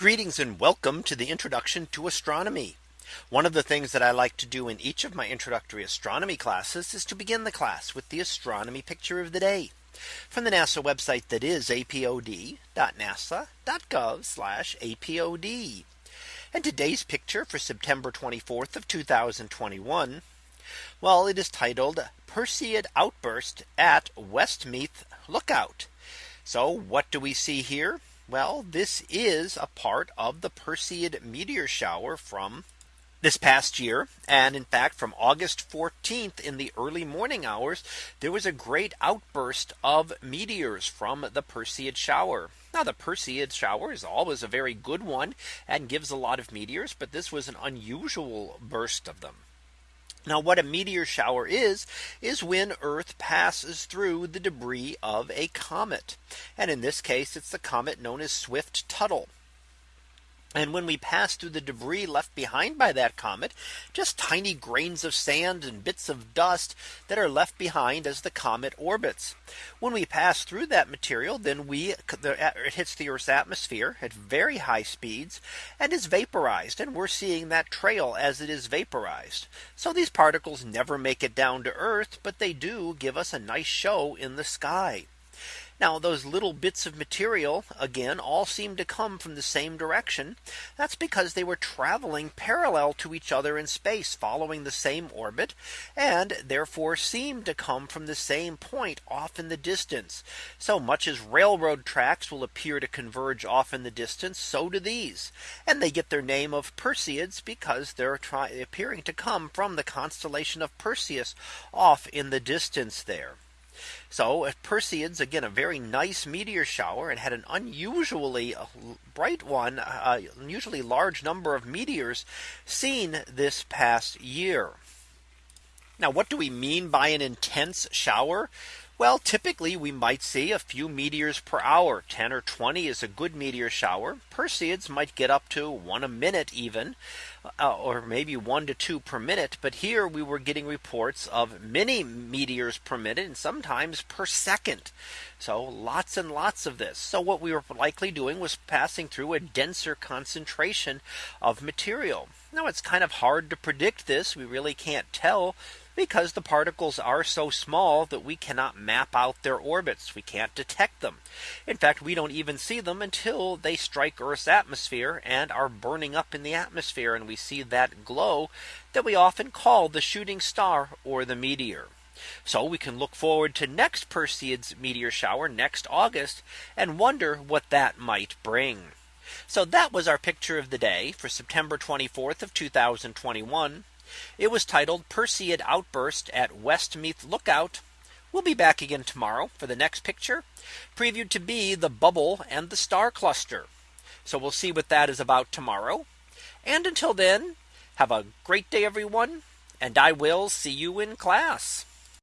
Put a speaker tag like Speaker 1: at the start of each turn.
Speaker 1: Greetings and welcome to the introduction to astronomy. One of the things that I like to do in each of my introductory astronomy classes is to begin the class with the astronomy picture of the day from the NASA website that is apod.nasa.gov apod. And today's picture for September 24th of 2021. Well, it is titled Perseid outburst at Westmeath Lookout. So what do we see here? Well, this is a part of the Perseid meteor shower from this past year. And in fact, from August 14th in the early morning hours, there was a great outburst of meteors from the Perseid shower. Now the Perseid shower is always a very good one and gives a lot of meteors, but this was an unusual burst of them. Now what a meteor shower is, is when Earth passes through the debris of a comet. And in this case, it's the comet known as Swift Tuttle. And when we pass through the debris left behind by that comet, just tiny grains of sand and bits of dust that are left behind as the comet orbits. When we pass through that material, then we it hits the Earth's atmosphere at very high speeds and is vaporized. And we're seeing that trail as it is vaporized. So these particles never make it down to Earth, but they do give us a nice show in the sky. Now those little bits of material again all seem to come from the same direction. That's because they were traveling parallel to each other in space following the same orbit and therefore seem to come from the same point off in the distance. So much as railroad tracks will appear to converge off in the distance. So do these and they get their name of Perseids because they're appearing to come from the constellation of Perseus off in the distance there. So Perseids again a very nice meteor shower and had an unusually bright one uh, uh, unusually large number of meteors seen this past year. Now what do we mean by an intense shower? Well, typically we might see a few meteors per hour 10 or 20 is a good meteor shower Perseids might get up to one a minute even uh, or maybe one to two per minute. But here we were getting reports of many meteors per minute and sometimes per second. So lots and lots of this. So what we were likely doing was passing through a denser concentration of material. Now it's kind of hard to predict this. We really can't tell because the particles are so small that we cannot map out their orbits. We can't detect them. In fact, we don't even see them until they strike Earth's atmosphere and are burning up in the atmosphere. And we see that glow that we often call the shooting star or the meteor. So we can look forward to next Perseids meteor shower next August and wonder what that might bring. So that was our picture of the day for September 24th of 2021. It was titled Perseid Outburst at Westmeath Lookout. We'll be back again tomorrow for the next picture previewed to be the bubble and the star cluster. So we'll see what that is about tomorrow. And until then, have a great day, everyone. And I will see you in class.